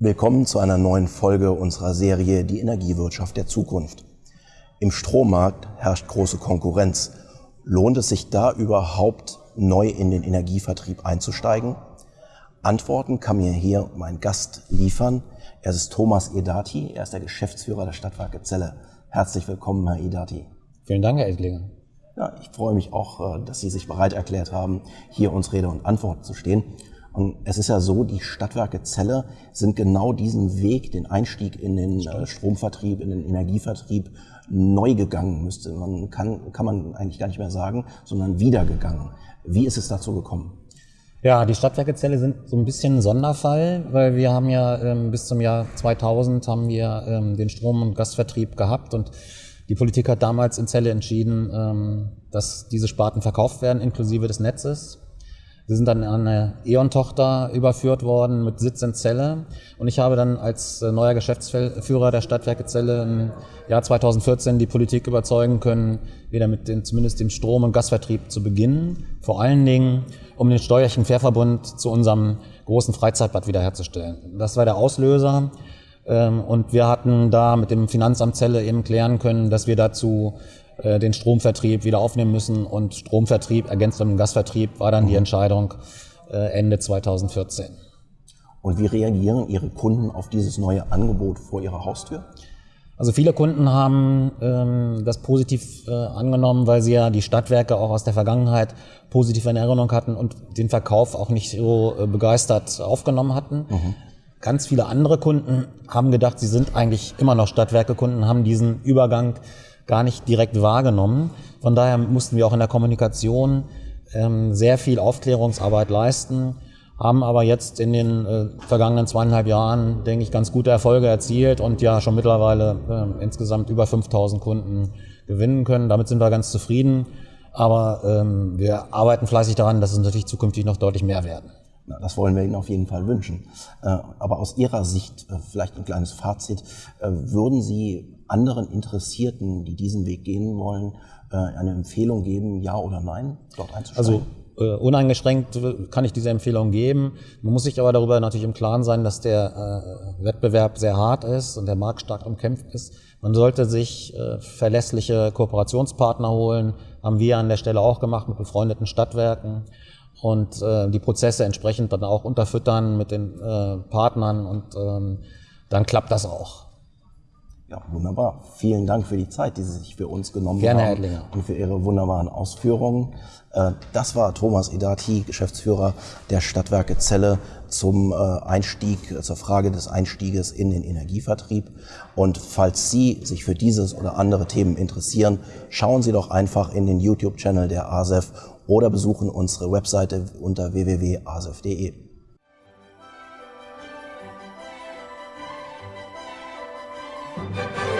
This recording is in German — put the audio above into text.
Willkommen zu einer neuen Folge unserer Serie Die Energiewirtschaft der Zukunft. Im Strommarkt herrscht große Konkurrenz. Lohnt es sich da überhaupt neu in den Energievertrieb einzusteigen? Antworten kann mir hier mein Gast liefern. Er ist Thomas Edati, er ist der Geschäftsführer der Stadtwerke Zelle. Herzlich willkommen, Herr Edati. Vielen Dank, Herr Edlinger. Ja, ich freue mich auch, äh, dass Sie sich bereit erklärt haben, hier uns Rede und Antwort zu stehen. Und es ist ja so, die Stadtwerke Celle sind genau diesen Weg, den Einstieg in den äh, Stromvertrieb, in den Energievertrieb neu gegangen, müsste man, kann, kann man eigentlich gar nicht mehr sagen, sondern wieder gegangen. Wie ist es dazu gekommen? Ja, die Stadtwerke Celle sind so ein bisschen ein Sonderfall, weil wir haben ja ähm, bis zum Jahr 2000 haben wir ähm, den Strom- und Gasvertrieb gehabt und die Politik hat damals in Celle entschieden, ähm, dass diese Sparten verkauft werden, inklusive des Netzes. Sie sind dann an eine E.ON-Tochter überführt worden mit Sitz in Celle. Und ich habe dann als äh, neuer Geschäftsführer der Stadtwerke Celle im Jahr 2014 die Politik überzeugen können, wieder mit den, zumindest dem Strom- und Gasvertrieb zu beginnen. Vor allen Dingen, um den steuerlichen Querverbund zu unserem großen Freizeitbad wiederherzustellen. Das war der Auslöser. Ähm, und wir hatten da mit dem Finanzamt Celle eben klären können, dass wir dazu äh, den Stromvertrieb wieder aufnehmen müssen und Stromvertrieb ergänzt mit dem Gasvertrieb war dann die mhm. Entscheidung äh, Ende 2014. Und wie reagieren Ihre Kunden auf dieses neue Angebot vor Ihrer Haustür? Also viele Kunden haben ähm, das positiv äh, angenommen, weil sie ja die Stadtwerke auch aus der Vergangenheit positiv in Erinnerung hatten und den Verkauf auch nicht so äh, begeistert aufgenommen hatten. Mhm. Ganz viele andere Kunden haben gedacht, sie sind eigentlich immer noch Stadtwerke-Kunden, haben diesen Übergang gar nicht direkt wahrgenommen. Von daher mussten wir auch in der Kommunikation ähm, sehr viel Aufklärungsarbeit leisten, haben aber jetzt in den äh, vergangenen zweieinhalb Jahren, denke ich, ganz gute Erfolge erzielt und ja schon mittlerweile äh, insgesamt über 5000 Kunden gewinnen können. Damit sind wir ganz zufrieden. Aber ähm, wir arbeiten fleißig daran, dass es natürlich zukünftig noch deutlich mehr werden. Das wollen wir Ihnen auf jeden Fall wünschen. Äh, aber aus Ihrer Sicht, äh, vielleicht ein kleines Fazit, äh, würden Sie anderen Interessierten, die diesen Weg gehen wollen, eine Empfehlung geben, ja oder nein, dort einzusteigen? Also uneingeschränkt kann ich diese Empfehlung geben. Man muss sich aber darüber natürlich im Klaren sein, dass der Wettbewerb sehr hart ist und der Markt stark umkämpft ist. Man sollte sich verlässliche Kooperationspartner holen, haben wir an der Stelle auch gemacht mit befreundeten Stadtwerken und äh, die Prozesse entsprechend dann auch unterfüttern mit den äh, Partnern und ähm, dann klappt das auch. Ja, wunderbar. Vielen Dank für die Zeit, die Sie sich für uns genommen Gerne, haben. Herr. Und für Ihre wunderbaren Ausführungen. Äh, das war Thomas Edati, Geschäftsführer der Stadtwerke Celle zum äh, Einstieg, zur Frage des Einstieges in den Energievertrieb. Und falls Sie sich für dieses oder andere Themen interessieren, schauen Sie doch einfach in den YouTube-Channel der ASEF oder besuchen unsere Webseite unter www.asef.de. Thank